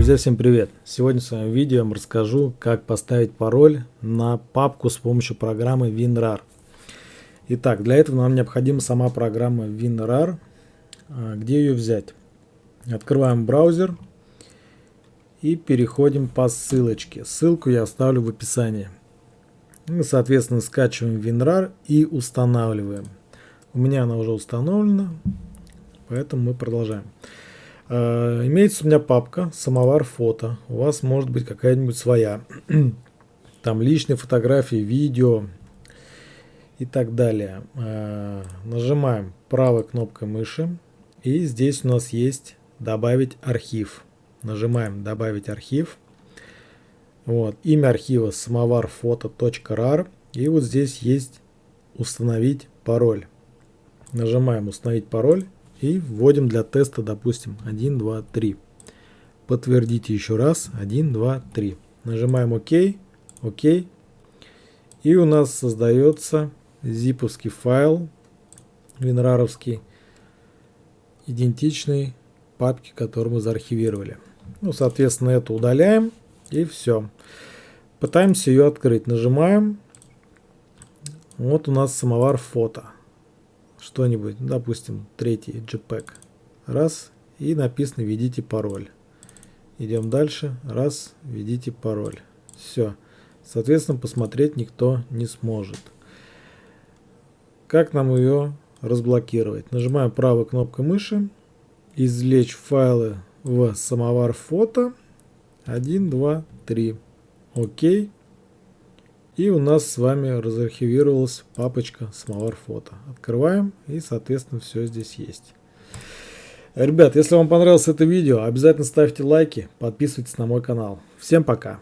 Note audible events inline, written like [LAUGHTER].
Друзья, всем привет! Сегодня в своем видео я вам расскажу, как поставить пароль на папку с помощью программы WinRAR. Итак, для этого нам необходима сама программа WinRAR. А, где ее взять? Открываем браузер и переходим по ссылочке. Ссылку я оставлю в описании. Мы, соответственно, скачиваем WinRAR и устанавливаем. У меня она уже установлена, поэтому мы продолжаем. Э, имеется у меня папка «Самовар фото». У вас может быть какая-нибудь своя. [CLEARS THROAT] Там личные фотографии, видео и так далее. Э, нажимаем правой кнопкой мыши. И здесь у нас есть «Добавить архив». Нажимаем «Добавить архив». Вот. Имя архива самоварфото.rar. И вот здесь есть «Установить пароль». Нажимаем «Установить пароль». И вводим для теста, допустим, 1, 2, 3. Подтвердите еще раз. 1, 2, 3. Нажимаем ОК. ОК. И у нас создается зиповский файл винраровский, идентичный папке, которую мы заархивировали. Ну, соответственно, это удаляем и все. Пытаемся ее открыть. Нажимаем. Вот у нас самовар фото что-нибудь, допустим, третий JPEG. Раз, и написано «Введите пароль». Идем дальше. Раз, введите пароль. Все. Соответственно, посмотреть никто не сможет. Как нам ее разблокировать? Нажимаем правой кнопкой мыши. Извлечь файлы в самовар фото. 1, 2, 3. Окей. И у нас с вами разархивировалась папочка самовар фото. Открываем и соответственно все здесь есть. Ребят, если вам понравилось это видео, обязательно ставьте лайки, подписывайтесь на мой канал. Всем пока!